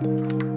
you.